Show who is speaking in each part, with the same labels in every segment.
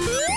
Speaker 1: you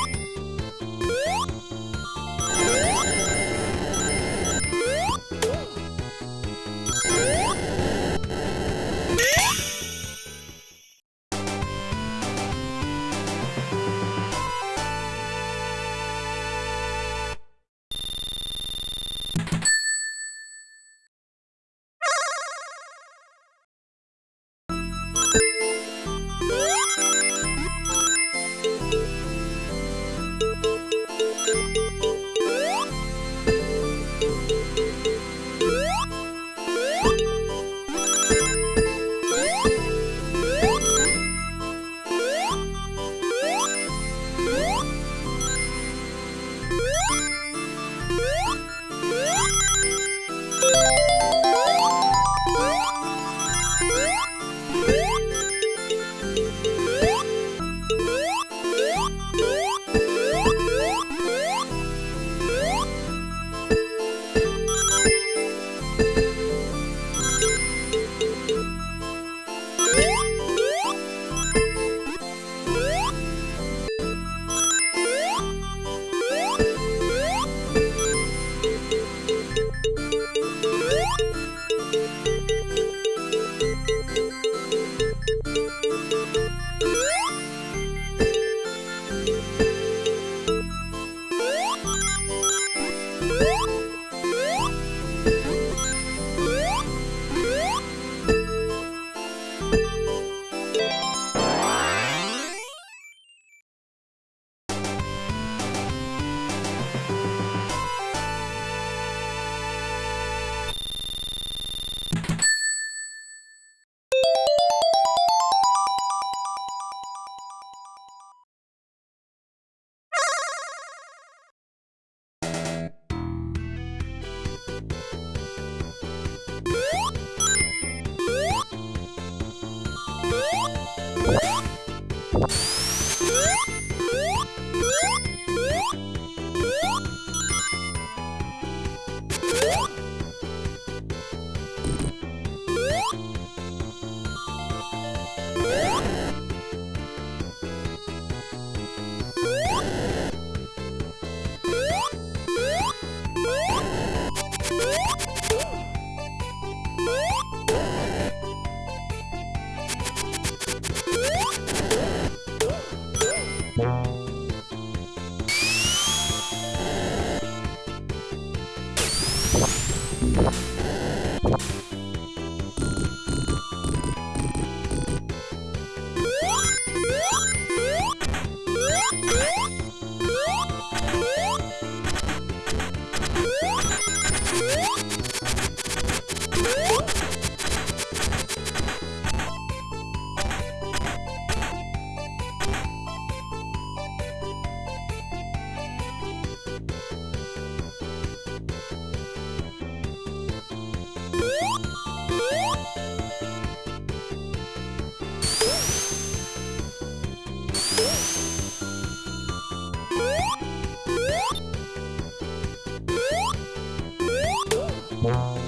Speaker 1: Bye.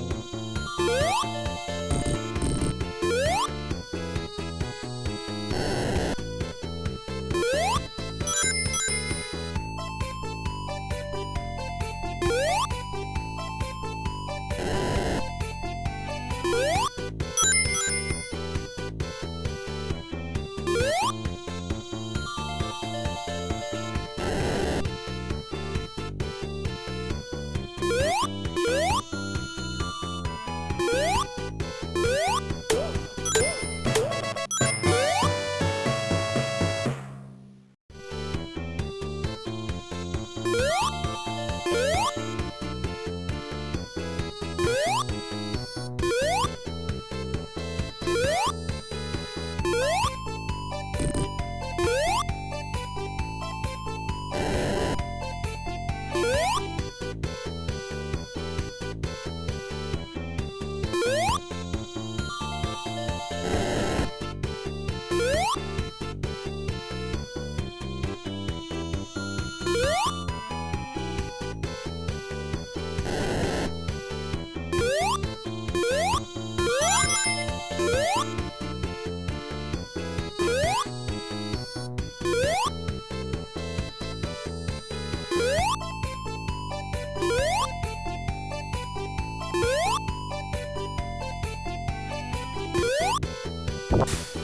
Speaker 1: you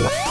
Speaker 1: Yeah.